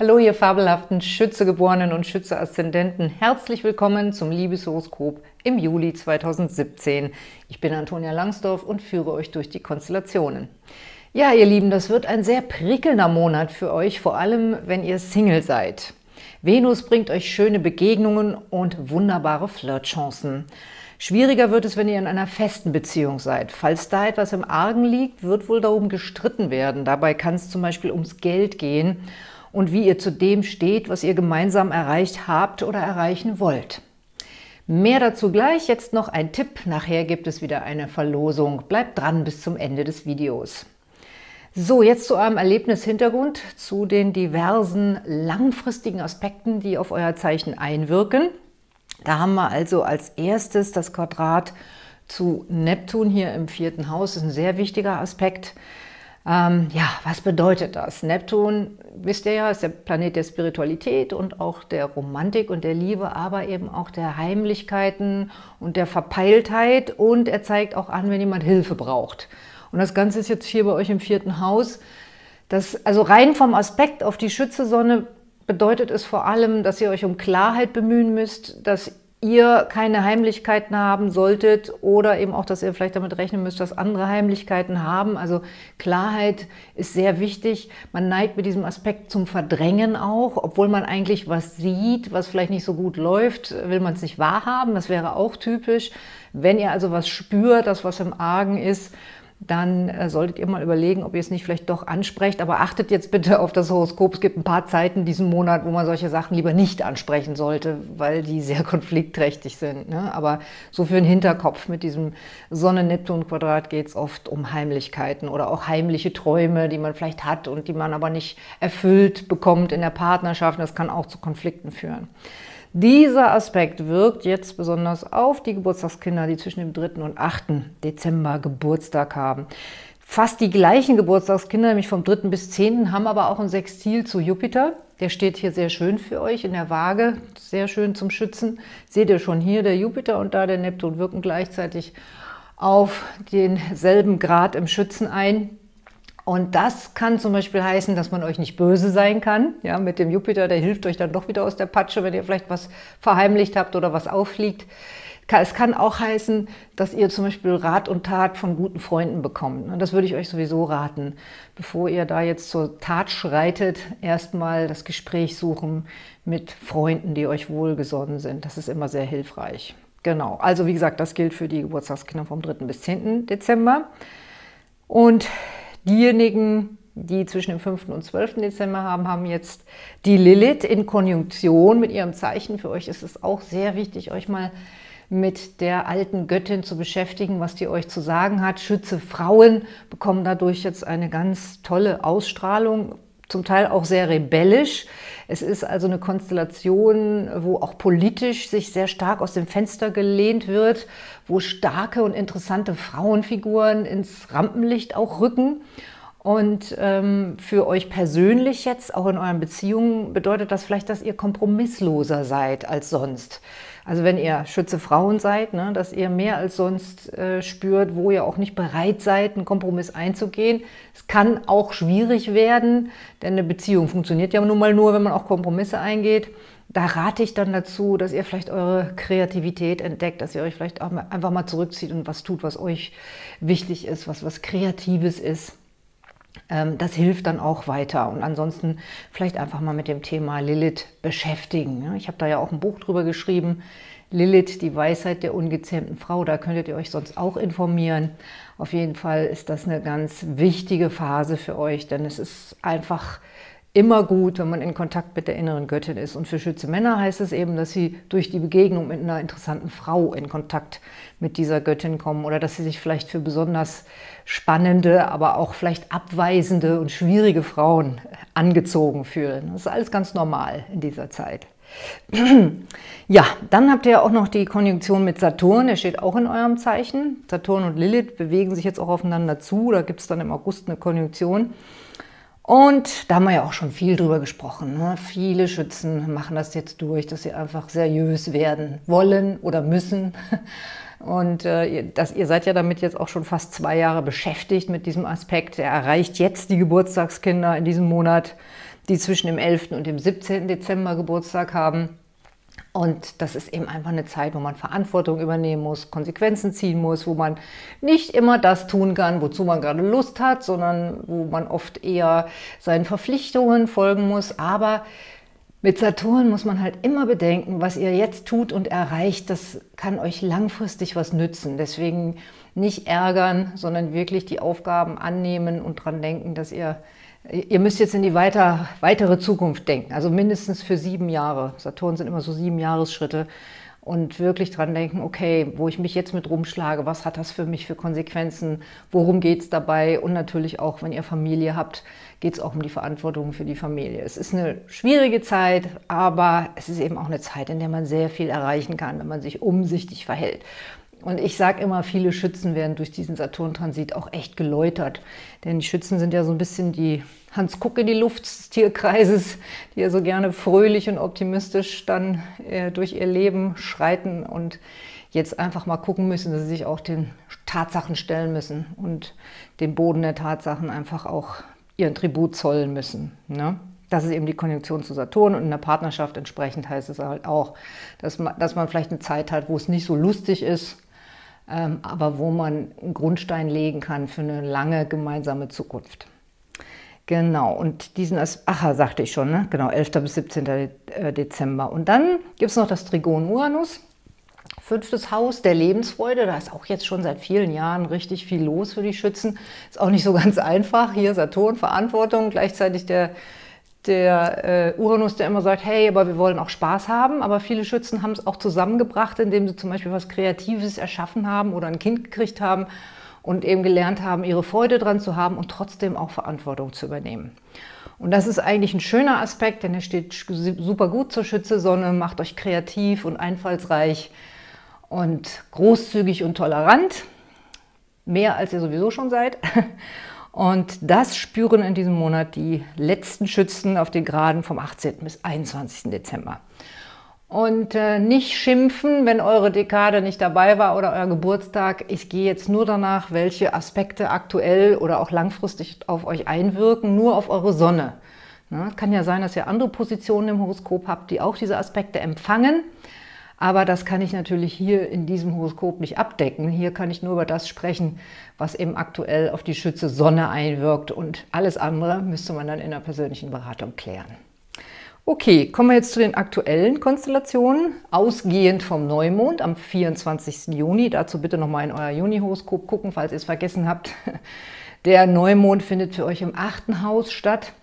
Hallo, ihr fabelhaften Schützegeborenen und Schütze-Aszendenten. Herzlich willkommen zum Liebeshoroskop im Juli 2017. Ich bin Antonia Langsdorf und führe euch durch die Konstellationen. Ja, ihr Lieben, das wird ein sehr prickelnder Monat für euch, vor allem wenn ihr Single seid. Venus bringt euch schöne Begegnungen und wunderbare Flirtchancen. Schwieriger wird es, wenn ihr in einer festen Beziehung seid. Falls da etwas im Argen liegt, wird wohl darum gestritten werden. Dabei kann es zum Beispiel ums Geld gehen und wie ihr zu dem steht, was ihr gemeinsam erreicht habt oder erreichen wollt. Mehr dazu gleich, jetzt noch ein Tipp, nachher gibt es wieder eine Verlosung. Bleibt dran bis zum Ende des Videos. So, jetzt zu eurem Erlebnishintergrund, zu den diversen langfristigen Aspekten, die auf euer Zeichen einwirken. Da haben wir also als erstes das Quadrat zu Neptun hier im vierten Haus. Das ist ein sehr wichtiger Aspekt. Ähm, ja, was bedeutet das? Neptun, wisst ihr ja, ist der Planet der Spiritualität und auch der Romantik und der Liebe, aber eben auch der Heimlichkeiten und der Verpeiltheit und er zeigt auch an, wenn jemand Hilfe braucht. Und das Ganze ist jetzt hier bei euch im vierten Haus. Das, also rein vom Aspekt auf die Schütze-Sonne bedeutet es vor allem, dass ihr euch um Klarheit bemühen müsst, dass ihr keine Heimlichkeiten haben solltet oder eben auch, dass ihr vielleicht damit rechnen müsst, dass andere Heimlichkeiten haben. Also Klarheit ist sehr wichtig. Man neigt mit diesem Aspekt zum Verdrängen auch, obwohl man eigentlich was sieht, was vielleicht nicht so gut läuft, will man es nicht wahrhaben. Das wäre auch typisch. Wenn ihr also was spürt, das was im Argen ist, dann äh, solltet ihr mal überlegen, ob ihr es nicht vielleicht doch ansprecht. Aber achtet jetzt bitte auf das Horoskop. Es gibt ein paar Zeiten diesen Monat, wo man solche Sachen lieber nicht ansprechen sollte, weil die sehr konfliktträchtig sind. Ne? Aber so für den Hinterkopf mit diesem Sonne-Neptun-Quadrat geht es oft um Heimlichkeiten oder auch heimliche Träume, die man vielleicht hat und die man aber nicht erfüllt bekommt in der Partnerschaft. Das kann auch zu Konflikten führen. Dieser Aspekt wirkt jetzt besonders auf die Geburtstagskinder, die zwischen dem 3. und 8. Dezember Geburtstag haben. Fast die gleichen Geburtstagskinder, nämlich vom 3. bis 10., haben aber auch ein Sextil zu Jupiter. Der steht hier sehr schön für euch in der Waage, sehr schön zum Schützen. Seht ihr schon hier, der Jupiter und da der Neptun wirken gleichzeitig auf denselben Grad im Schützen ein. Und das kann zum Beispiel heißen, dass man euch nicht böse sein kann. Ja, mit dem Jupiter, der hilft euch dann doch wieder aus der Patsche, wenn ihr vielleicht was verheimlicht habt oder was auffliegt. Es kann auch heißen, dass ihr zum Beispiel Rat und Tat von guten Freunden bekommt. Und das würde ich euch sowieso raten. Bevor ihr da jetzt zur Tat schreitet, erstmal das Gespräch suchen mit Freunden, die euch wohlgesonnen sind. Das ist immer sehr hilfreich. Genau, also wie gesagt, das gilt für die Geburtstagskinder vom 3. bis 10. Dezember. Und Diejenigen, die zwischen dem 5. und 12. Dezember haben, haben jetzt die Lilith in Konjunktion mit ihrem Zeichen. Für euch ist es auch sehr wichtig, euch mal mit der alten Göttin zu beschäftigen, was die euch zu sagen hat. Schütze Frauen bekommen dadurch jetzt eine ganz tolle Ausstrahlung, zum Teil auch sehr rebellisch. Es ist also eine Konstellation, wo auch politisch sich sehr stark aus dem Fenster gelehnt wird, wo starke und interessante Frauenfiguren ins Rampenlicht auch rücken. Und ähm, für euch persönlich jetzt, auch in euren Beziehungen, bedeutet das vielleicht, dass ihr kompromissloser seid als sonst. Also wenn ihr Schütze Frauen seid, ne, dass ihr mehr als sonst äh, spürt, wo ihr auch nicht bereit seid, einen Kompromiss einzugehen. Es kann auch schwierig werden, denn eine Beziehung funktioniert ja nun mal nur, wenn man auch Kompromisse eingeht. Da rate ich dann dazu, dass ihr vielleicht eure Kreativität entdeckt, dass ihr euch vielleicht auch mal, einfach mal zurückzieht und was tut, was euch wichtig ist, was was Kreatives ist. Ähm, das hilft dann auch weiter. Und ansonsten vielleicht einfach mal mit dem Thema Lilith beschäftigen. Ich habe da ja auch ein Buch drüber geschrieben, Lilith, die Weisheit der ungezähmten Frau. Da könntet ihr euch sonst auch informieren. Auf jeden Fall ist das eine ganz wichtige Phase für euch, denn es ist einfach immer gut, wenn man in Kontakt mit der inneren Göttin ist. Und für Schütze Männer heißt es eben, dass sie durch die Begegnung mit einer interessanten Frau in Kontakt mit dieser Göttin kommen oder dass sie sich vielleicht für besonders spannende, aber auch vielleicht abweisende und schwierige Frauen angezogen fühlen. Das ist alles ganz normal in dieser Zeit. Ja, dann habt ihr auch noch die Konjunktion mit Saturn, der steht auch in eurem Zeichen. Saturn und Lilith bewegen sich jetzt auch aufeinander zu, da gibt es dann im August eine Konjunktion. Und da haben wir ja auch schon viel drüber gesprochen. Ne? Viele Schützen machen das jetzt durch, dass sie einfach seriös werden wollen oder müssen. Und äh, das, ihr seid ja damit jetzt auch schon fast zwei Jahre beschäftigt mit diesem Aspekt. Er erreicht jetzt die Geburtstagskinder in diesem Monat. die zwischen dem 11. und dem 17. Dezember Geburtstag haben. Und das ist eben einfach eine Zeit, wo man Verantwortung übernehmen muss, Konsequenzen ziehen muss, wo man nicht immer das tun kann, wozu man gerade Lust hat, sondern wo man oft eher seinen Verpflichtungen folgen muss. Aber mit Saturn muss man halt immer bedenken, was ihr jetzt tut und erreicht, das kann euch langfristig was nützen. Deswegen nicht ärgern, sondern wirklich die Aufgaben annehmen und dran denken, dass ihr Ihr müsst jetzt in die weiter, weitere Zukunft denken, also mindestens für sieben Jahre. Saturn sind immer so sieben Jahresschritte. Und wirklich dran denken, okay, wo ich mich jetzt mit rumschlage, was hat das für mich für Konsequenzen, worum geht es dabei? Und natürlich auch, wenn ihr Familie habt, geht es auch um die Verantwortung für die Familie. Es ist eine schwierige Zeit, aber es ist eben auch eine Zeit, in der man sehr viel erreichen kann, wenn man sich umsichtig verhält. Und ich sage immer, viele Schützen werden durch diesen Saturn-Transit auch echt geläutert. Denn die Schützen sind ja so ein bisschen die Hans Kuck in die Luft des Tierkreises, die ja so gerne fröhlich und optimistisch dann äh, durch ihr Leben schreiten und jetzt einfach mal gucken müssen, dass sie sich auch den Tatsachen stellen müssen und dem Boden der Tatsachen einfach auch ihren Tribut zollen müssen. Ne? Das ist eben die Konjunktion zu Saturn und in der Partnerschaft entsprechend heißt es halt auch, dass man, dass man vielleicht eine Zeit hat, wo es nicht so lustig ist, aber wo man einen Grundstein legen kann für eine lange gemeinsame Zukunft. Genau, und diesen, ach, sagte ich schon, ne? genau, 11. bis 17. Äh, Dezember. Und dann gibt es noch das Trigon Uranus, fünftes Haus der Lebensfreude. Da ist auch jetzt schon seit vielen Jahren richtig viel los für die Schützen. Ist auch nicht so ganz einfach. Hier Saturn, Verantwortung, gleichzeitig der der äh, Uranus, der immer sagt, hey, aber wir wollen auch Spaß haben. Aber viele Schützen haben es auch zusammengebracht, indem sie zum Beispiel was Kreatives erschaffen haben oder ein Kind gekriegt haben und eben gelernt haben, ihre Freude dran zu haben und trotzdem auch Verantwortung zu übernehmen. Und das ist eigentlich ein schöner Aspekt, denn er steht super gut zur Schütze Sonne, macht euch kreativ und einfallsreich und großzügig und tolerant. Mehr als ihr sowieso schon seid. Und das spüren in diesem Monat die letzten Schützen auf den Graden vom 18. bis 21. Dezember. Und äh, nicht schimpfen, wenn eure Dekade nicht dabei war oder euer Geburtstag. Ich gehe jetzt nur danach, welche Aspekte aktuell oder auch langfristig auf euch einwirken, nur auf eure Sonne. Ne? Kann ja sein, dass ihr andere Positionen im Horoskop habt, die auch diese Aspekte empfangen. Aber das kann ich natürlich hier in diesem Horoskop nicht abdecken. Hier kann ich nur über das sprechen, was eben aktuell auf die Schütze Sonne einwirkt. Und alles andere müsste man dann in der persönlichen Beratung klären. Okay, kommen wir jetzt zu den aktuellen Konstellationen. Ausgehend vom Neumond am 24. Juni. Dazu bitte nochmal in euer Juni-Horoskop gucken, falls ihr es vergessen habt. Der Neumond findet für euch im achten Haus statt.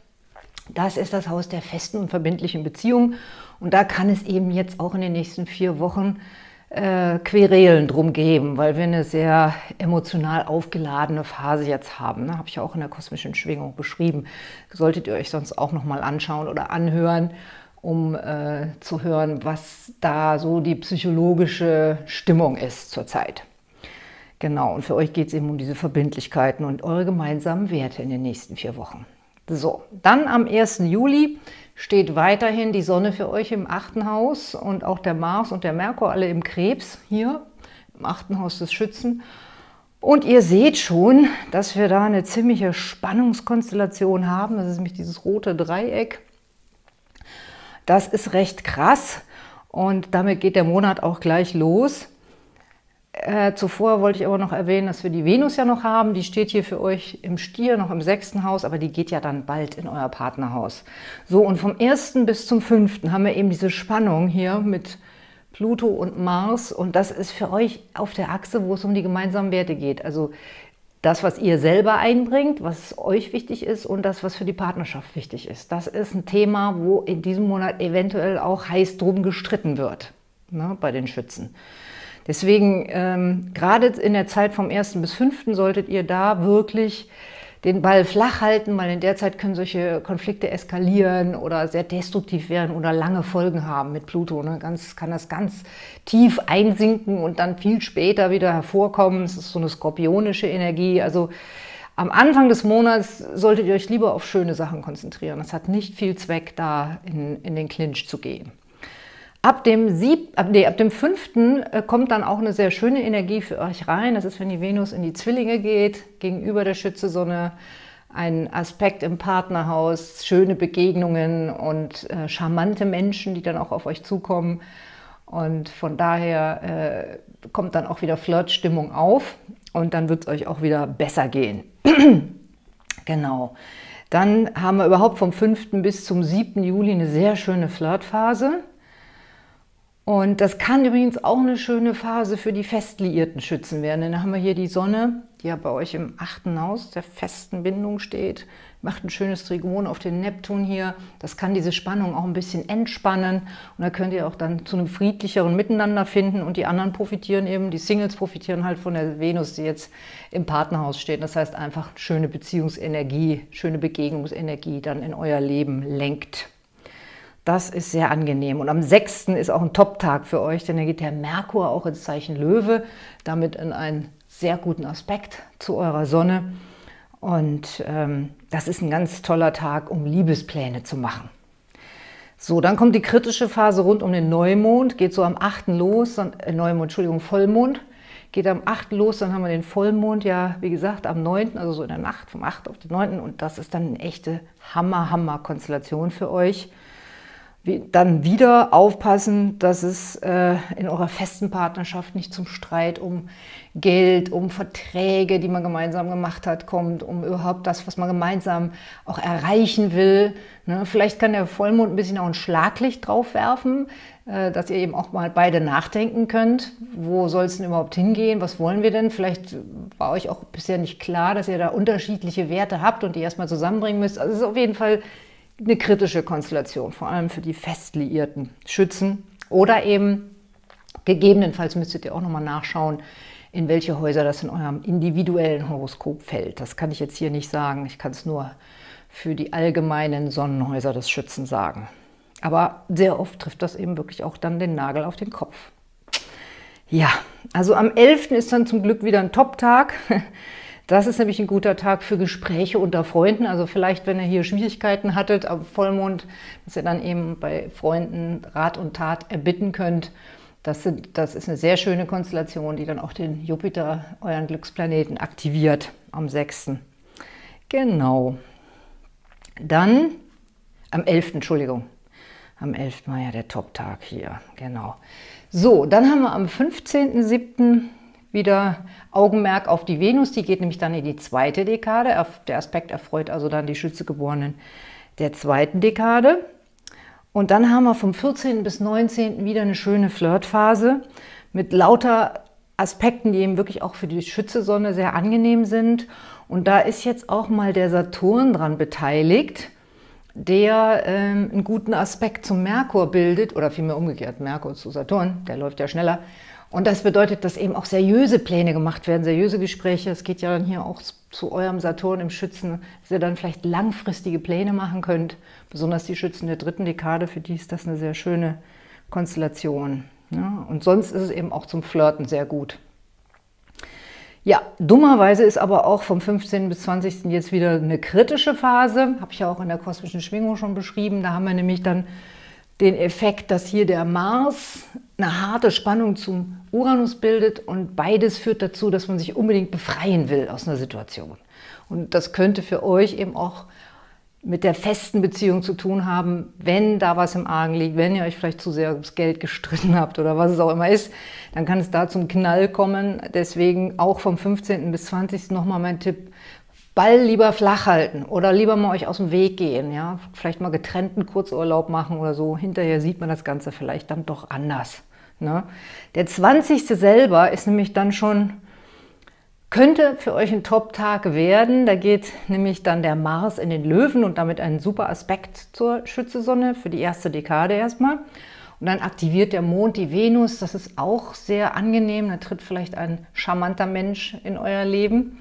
Das ist das Haus der festen und verbindlichen Beziehungen. Und da kann es eben jetzt auch in den nächsten vier Wochen äh, Querelen drum geben, weil wir eine sehr emotional aufgeladene Phase jetzt haben. Ne? Habe ich ja auch in der kosmischen Schwingung beschrieben. Solltet ihr euch sonst auch nochmal anschauen oder anhören, um äh, zu hören, was da so die psychologische Stimmung ist zurzeit. Genau, und für euch geht es eben um diese Verbindlichkeiten und eure gemeinsamen Werte in den nächsten vier Wochen. So, dann am 1. Juli steht weiterhin die Sonne für euch im achten Haus und auch der Mars und der Merkur alle im Krebs hier im achten Haus des Schützen. Und ihr seht schon, dass wir da eine ziemliche Spannungskonstellation haben. Das ist nämlich dieses rote Dreieck. Das ist recht krass und damit geht der Monat auch gleich los. Äh, zuvor wollte ich aber noch erwähnen, dass wir die Venus ja noch haben. Die steht hier für euch im Stier, noch im sechsten Haus, aber die geht ja dann bald in euer Partnerhaus. So, und vom ersten bis zum fünften haben wir eben diese Spannung hier mit Pluto und Mars. Und das ist für euch auf der Achse, wo es um die gemeinsamen Werte geht. Also das, was ihr selber einbringt, was euch wichtig ist und das, was für die Partnerschaft wichtig ist. Das ist ein Thema, wo in diesem Monat eventuell auch heiß drum gestritten wird ne, bei den Schützen. Deswegen, ähm, gerade in der Zeit vom 1. bis 5. solltet ihr da wirklich den Ball flach halten, weil in der Zeit können solche Konflikte eskalieren oder sehr destruktiv werden oder lange Folgen haben mit Pluto. Ne? Ganz, kann das ganz tief einsinken und dann viel später wieder hervorkommen. Es ist so eine skorpionische Energie. Also am Anfang des Monats solltet ihr euch lieber auf schöne Sachen konzentrieren. Es hat nicht viel Zweck, da in, in den Clinch zu gehen. Ab dem, sieb, ab, nee, ab dem 5. Äh, kommt dann auch eine sehr schöne Energie für euch rein. Das ist, wenn die Venus in die Zwillinge geht, gegenüber der Schütze so eine ein Aspekt im Partnerhaus, schöne Begegnungen und äh, charmante Menschen, die dann auch auf euch zukommen. Und von daher äh, kommt dann auch wieder Flirtstimmung auf und dann wird es euch auch wieder besser gehen. genau. Dann haben wir überhaupt vom 5. bis zum 7. Juli eine sehr schöne Flirtphase. Und das kann übrigens auch eine schöne Phase für die fest liierten Schützen werden. Denn dann haben wir hier die Sonne, die ja bei euch im achten Haus der festen Bindung steht. Macht ein schönes Trigon auf den Neptun hier. Das kann diese Spannung auch ein bisschen entspannen. Und da könnt ihr auch dann zu einem friedlicheren Miteinander finden. Und die anderen profitieren eben, die Singles profitieren halt von der Venus, die jetzt im Partnerhaus steht. Das heißt einfach schöne Beziehungsenergie, schöne Begegnungsenergie dann in euer Leben lenkt. Das ist sehr angenehm. Und am 6. ist auch ein Top-Tag für euch, denn da geht der Merkur auch ins Zeichen Löwe, damit in einen sehr guten Aspekt zu eurer Sonne. Und ähm, das ist ein ganz toller Tag, um Liebespläne zu machen. So, dann kommt die kritische Phase rund um den Neumond, geht so am 8. los, äh, Neumond, Entschuldigung, Vollmond, geht am 8. los, dann haben wir den Vollmond ja, wie gesagt, am 9., also so in der Nacht vom 8. auf den 9. und das ist dann eine echte Hammer-Hammer-Konstellation für euch dann wieder aufpassen, dass es äh, in eurer festen Partnerschaft nicht zum Streit um Geld, um Verträge, die man gemeinsam gemacht hat, kommt, um überhaupt das, was man gemeinsam auch erreichen will. Ne? Vielleicht kann der Vollmond ein bisschen auch ein Schlaglicht drauf werfen, äh, dass ihr eben auch mal beide nachdenken könnt. Wo soll es denn überhaupt hingehen? Was wollen wir denn? Vielleicht war euch auch bisher nicht klar, dass ihr da unterschiedliche Werte habt und die erstmal zusammenbringen müsst. Also es ist auf jeden Fall eine kritische Konstellation, vor allem für die fest liierten Schützen. Oder eben gegebenenfalls müsstet ihr auch nochmal nachschauen, in welche Häuser das in eurem individuellen Horoskop fällt. Das kann ich jetzt hier nicht sagen. Ich kann es nur für die allgemeinen Sonnenhäuser des Schützen sagen. Aber sehr oft trifft das eben wirklich auch dann den Nagel auf den Kopf. Ja, also am 11. ist dann zum Glück wieder ein Top-Tag. Das ist nämlich ein guter Tag für Gespräche unter Freunden. Also vielleicht, wenn ihr hier Schwierigkeiten hattet am Vollmond, dass ihr dann eben bei Freunden Rat und Tat erbitten könnt. Das, sind, das ist eine sehr schöne Konstellation, die dann auch den Jupiter, euren Glücksplaneten, aktiviert am 6. Genau. Dann am 11. Entschuldigung. Am 11. war ja der Top-Tag hier, genau. So, dann haben wir am 15.07 wieder Augenmerk auf die Venus, die geht nämlich dann in die zweite Dekade. Der Aspekt erfreut also dann die Schützegeborenen der zweiten Dekade. Und dann haben wir vom 14. bis 19. wieder eine schöne Flirtphase mit lauter Aspekten, die eben wirklich auch für die Schützesonne sehr angenehm sind. Und da ist jetzt auch mal der Saturn dran beteiligt, der ähm, einen guten Aspekt zum Merkur bildet, oder vielmehr umgekehrt, Merkur zu Saturn, der läuft ja schneller. Und das bedeutet, dass eben auch seriöse Pläne gemacht werden, seriöse Gespräche. Es geht ja dann hier auch zu eurem Saturn im Schützen, dass ihr dann vielleicht langfristige Pläne machen könnt. Besonders die Schützen der dritten Dekade, für die ist das eine sehr schöne Konstellation. Ja, und sonst ist es eben auch zum Flirten sehr gut. Ja, dummerweise ist aber auch vom 15. bis 20. jetzt wieder eine kritische Phase. Habe ich ja auch in der kosmischen Schwingung schon beschrieben. Da haben wir nämlich dann den Effekt, dass hier der Mars eine harte Spannung zum Uranus bildet und beides führt dazu, dass man sich unbedingt befreien will aus einer Situation. Und das könnte für euch eben auch mit der festen Beziehung zu tun haben, wenn da was im Argen liegt, wenn ihr euch vielleicht zu sehr ums Geld gestritten habt oder was es auch immer ist, dann kann es da zum Knall kommen. Deswegen auch vom 15. bis 20. nochmal mein Tipp, Ball lieber flach halten oder lieber mal euch aus dem Weg gehen. Ja? Vielleicht mal getrennten Kurzurlaub machen oder so. Hinterher sieht man das Ganze vielleicht dann doch anders. Ne? Der 20. selber ist nämlich dann schon, könnte für euch ein Top-Tag werden. Da geht nämlich dann der Mars in den Löwen und damit ein super Aspekt zur Schützesonne für die erste Dekade erstmal. Und dann aktiviert der Mond die Venus. Das ist auch sehr angenehm. Da tritt vielleicht ein charmanter Mensch in euer Leben.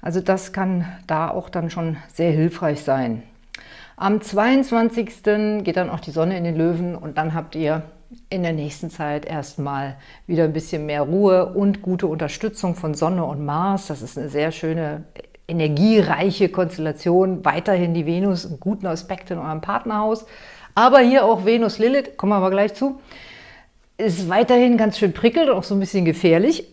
Also das kann da auch dann schon sehr hilfreich sein. Am 22. geht dann auch die Sonne in den Löwen und dann habt ihr in der nächsten Zeit erstmal wieder ein bisschen mehr Ruhe und gute Unterstützung von Sonne und Mars. Das ist eine sehr schöne, energiereiche Konstellation. Weiterhin die Venus, einen guten Aspekt in eurem Partnerhaus. Aber hier auch Venus-Lilith, kommen wir aber gleich zu, ist weiterhin ganz schön prickelt, auch so ein bisschen gefährlich.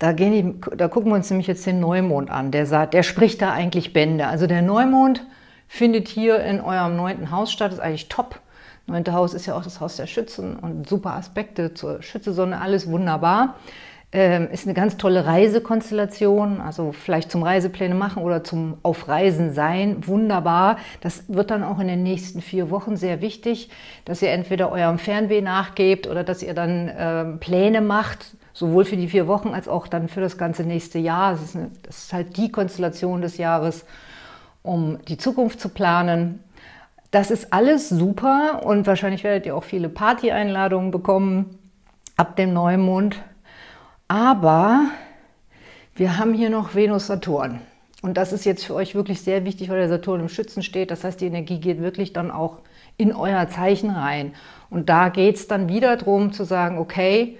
Da, die, da gucken wir uns nämlich jetzt den Neumond an. Der, sagt, der spricht da eigentlich Bände. Also der Neumond findet hier in eurem neunten Haus statt, ist eigentlich top. Neunte Haus ist ja auch das Haus der Schützen und super Aspekte zur Schützesonne, alles wunderbar. Ähm, ist eine ganz tolle Reisekonstellation, also vielleicht zum Reisepläne machen oder zum auf Reisen sein, wunderbar. Das wird dann auch in den nächsten vier Wochen sehr wichtig, dass ihr entweder eurem Fernweh nachgebt oder dass ihr dann ähm, Pläne macht, sowohl für die vier Wochen als auch dann für das ganze nächste Jahr. Das ist, eine, das ist halt die Konstellation des Jahres, um die Zukunft zu planen. Das ist alles super und wahrscheinlich werdet ihr auch viele Party-Einladungen bekommen ab dem Neumond. Aber wir haben hier noch Venus-Saturn. Und das ist jetzt für euch wirklich sehr wichtig, weil der Saturn im Schützen steht. Das heißt, die Energie geht wirklich dann auch in euer Zeichen rein. Und da geht es dann wieder darum zu sagen, okay,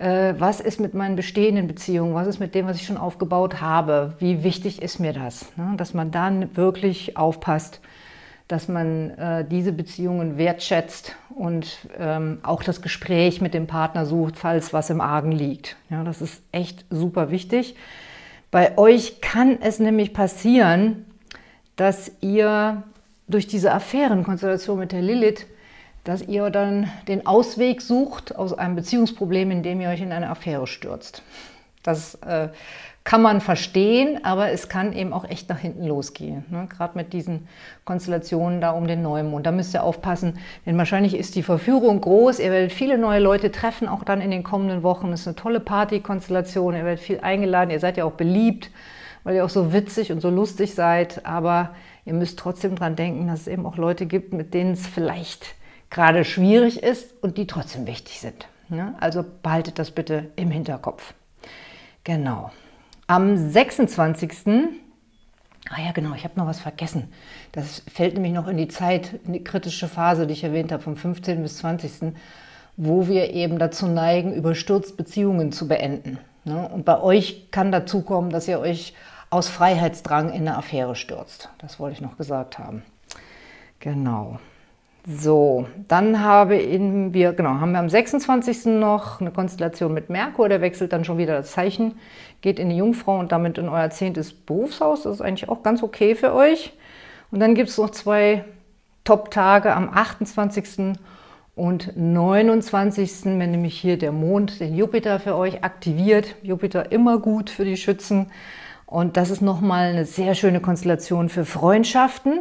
was ist mit meinen bestehenden Beziehungen, was ist mit dem, was ich schon aufgebaut habe, wie wichtig ist mir das? Ne? Dass man dann wirklich aufpasst, dass man äh, diese Beziehungen wertschätzt und ähm, auch das Gespräch mit dem Partner sucht, falls was im Argen liegt. Ja, das ist echt super wichtig. Bei euch kann es nämlich passieren, dass ihr durch diese Affärenkonstellation mit der Lilith, dass ihr dann den Ausweg sucht aus einem Beziehungsproblem, in dem ihr euch in eine Affäre stürzt. Das äh, kann man verstehen, aber es kann eben auch echt nach hinten losgehen. Ne? Gerade mit diesen Konstellationen da um den Neumond. Da müsst ihr aufpassen, denn wahrscheinlich ist die Verführung groß. Ihr werdet viele neue Leute treffen, auch dann in den kommenden Wochen. Das ist eine tolle Partykonstellation. Ihr werdet viel eingeladen. Ihr seid ja auch beliebt, weil ihr auch so witzig und so lustig seid. Aber ihr müsst trotzdem dran denken, dass es eben auch Leute gibt, mit denen es vielleicht gerade schwierig ist und die trotzdem wichtig sind. Ne? Also behaltet das bitte im Hinterkopf. Genau. Am 26. Ah ja, genau, ich habe noch was vergessen. Das fällt nämlich noch in die Zeit, in die kritische Phase, die ich erwähnt habe, vom 15. bis 20., wo wir eben dazu neigen, überstürzt Beziehungen zu beenden. Ne? Und bei euch kann dazu kommen, dass ihr euch aus Freiheitsdrang in eine Affäre stürzt. Das wollte ich noch gesagt haben. Genau. So, dann habe wir, genau, haben wir am 26. noch eine Konstellation mit Merkur, der wechselt dann schon wieder das Zeichen, geht in die Jungfrau und damit in euer zehntes Berufshaus. Das ist eigentlich auch ganz okay für euch. Und dann gibt es noch zwei Top-Tage am 28. und 29., wenn nämlich hier der Mond den Jupiter für euch aktiviert. Jupiter immer gut für die Schützen. Und das ist nochmal eine sehr schöne Konstellation für Freundschaften.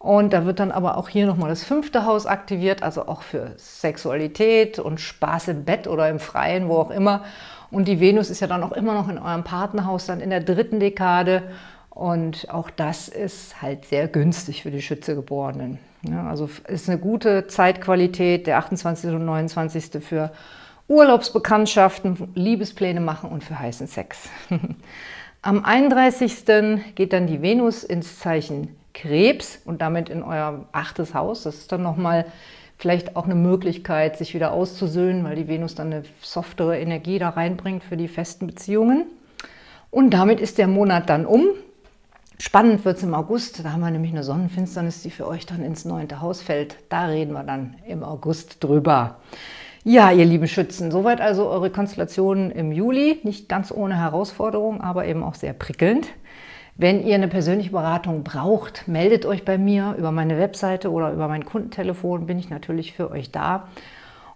Und da wird dann aber auch hier nochmal das fünfte Haus aktiviert, also auch für Sexualität und Spaß im Bett oder im Freien, wo auch immer. Und die Venus ist ja dann auch immer noch in eurem Partnerhaus, dann in der dritten Dekade. Und auch das ist halt sehr günstig für die Schützegeborenen. Ja, also ist eine gute Zeitqualität, der 28. und 29. für Urlaubsbekanntschaften, Liebespläne machen und für heißen Sex. Am 31. geht dann die Venus ins Zeichen Krebs und damit in euer achtes Haus. Das ist dann nochmal vielleicht auch eine Möglichkeit, sich wieder auszusöhnen, weil die Venus dann eine softere Energie da reinbringt für die festen Beziehungen. Und damit ist der Monat dann um. Spannend wird es im August, da haben wir nämlich eine Sonnenfinsternis, die für euch dann ins neunte Haus fällt. Da reden wir dann im August drüber. Ja, ihr lieben Schützen, soweit also eure Konstellationen im Juli. Nicht ganz ohne Herausforderung, aber eben auch sehr prickelnd. Wenn ihr eine persönliche Beratung braucht, meldet euch bei mir über meine Webseite oder über mein Kundentelefon, bin ich natürlich für euch da.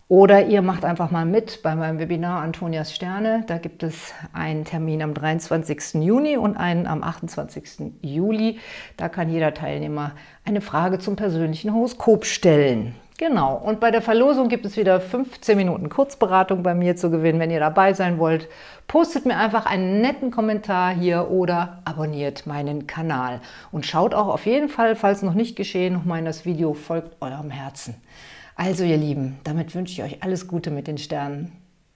Oder ihr macht einfach mal mit bei meinem Webinar Antonias Sterne. Da gibt es einen Termin am 23. Juni und einen am 28. Juli. Da kann jeder Teilnehmer eine Frage zum persönlichen Horoskop stellen. Genau, und bei der Verlosung gibt es wieder 15 Minuten Kurzberatung bei mir zu gewinnen. Wenn ihr dabei sein wollt, postet mir einfach einen netten Kommentar hier oder abonniert meinen Kanal. Und schaut auch auf jeden Fall, falls noch nicht geschehen, nochmal in das Video, folgt eurem Herzen. Also ihr Lieben, damit wünsche ich euch alles Gute mit den Sternen.